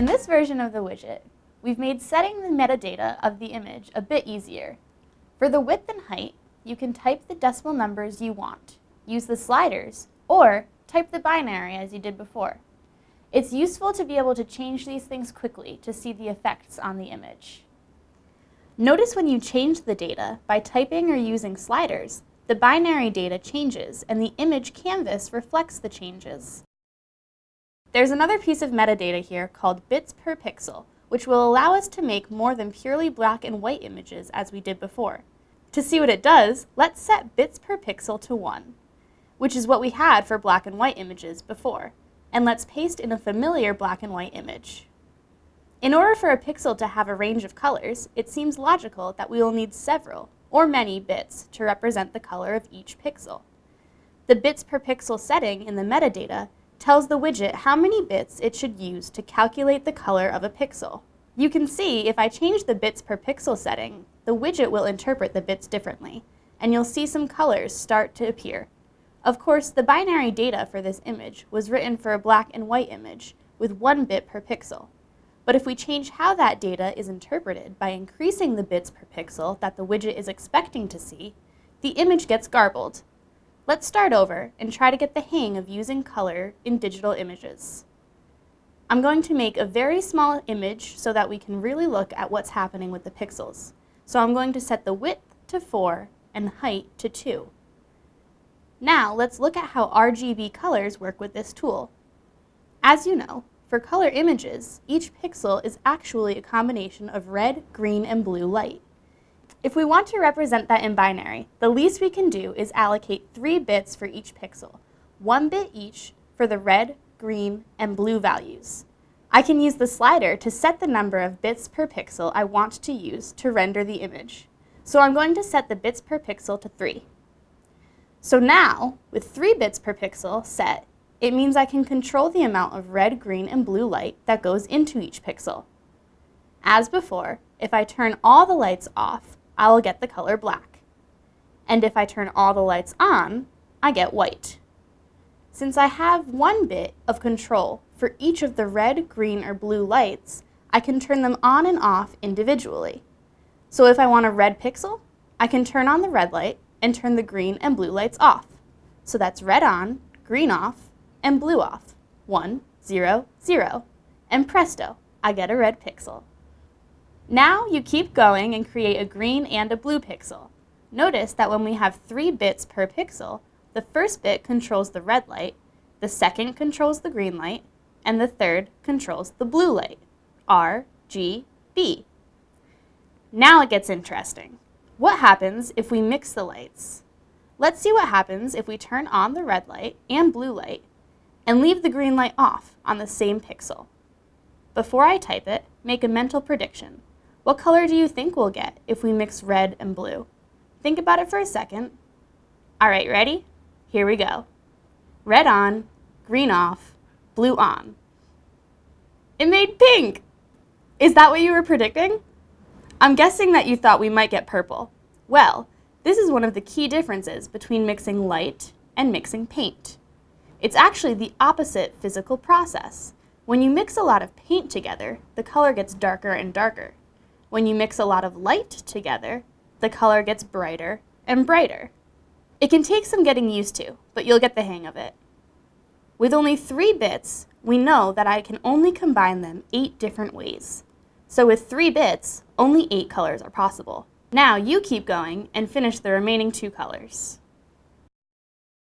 In this version of the widget, we've made setting the metadata of the image a bit easier. For the width and height, you can type the decimal numbers you want, use the sliders, or type the binary as you did before. It's useful to be able to change these things quickly to see the effects on the image. Notice when you change the data by typing or using sliders, the binary data changes and the image canvas reflects the changes. There's another piece of metadata here called bits per pixel, which will allow us to make more than purely black and white images as we did before. To see what it does, let's set bits per pixel to 1, which is what we had for black and white images before, and let's paste in a familiar black and white image. In order for a pixel to have a range of colors, it seems logical that we will need several, or many, bits to represent the color of each pixel. The bits per pixel setting in the metadata tells the widget how many bits it should use to calculate the color of a pixel. You can see if I change the bits per pixel setting, the widget will interpret the bits differently, and you'll see some colors start to appear. Of course, the binary data for this image was written for a black and white image with one bit per pixel. But if we change how that data is interpreted by increasing the bits per pixel that the widget is expecting to see, the image gets garbled Let's start over and try to get the hang of using color in digital images. I'm going to make a very small image so that we can really look at what's happening with the pixels. So I'm going to set the width to 4 and height to 2. Now let's look at how RGB colors work with this tool. As you know, for color images, each pixel is actually a combination of red, green, and blue light. If we want to represent that in binary, the least we can do is allocate three bits for each pixel, one bit each for the red, green, and blue values. I can use the slider to set the number of bits per pixel I want to use to render the image. So I'm going to set the bits per pixel to 3. So now, with 3 bits per pixel set, it means I can control the amount of red, green, and blue light that goes into each pixel. As before, if I turn all the lights off, I will get the color black. And if I turn all the lights on, I get white. Since I have one bit of control for each of the red, green, or blue lights, I can turn them on and off individually. So if I want a red pixel, I can turn on the red light and turn the green and blue lights off. So that's red on, green off, and blue off. One, zero, zero. And presto, I get a red pixel. Now you keep going and create a green and a blue pixel. Notice that when we have three bits per pixel, the first bit controls the red light, the second controls the green light, and the third controls the blue light, R, G, B. Now it gets interesting. What happens if we mix the lights? Let's see what happens if we turn on the red light and blue light and leave the green light off on the same pixel. Before I type it, make a mental prediction. What color do you think we'll get if we mix red and blue? Think about it for a second. All right, ready? Here we go. Red on, green off, blue on. It made pink! Is that what you were predicting? I'm guessing that you thought we might get purple. Well, this is one of the key differences between mixing light and mixing paint. It's actually the opposite physical process. When you mix a lot of paint together, the color gets darker and darker. When you mix a lot of light together, the color gets brighter and brighter. It can take some getting used to, but you'll get the hang of it. With only three bits, we know that I can only combine them eight different ways. So with three bits, only eight colors are possible. Now you keep going and finish the remaining two colors.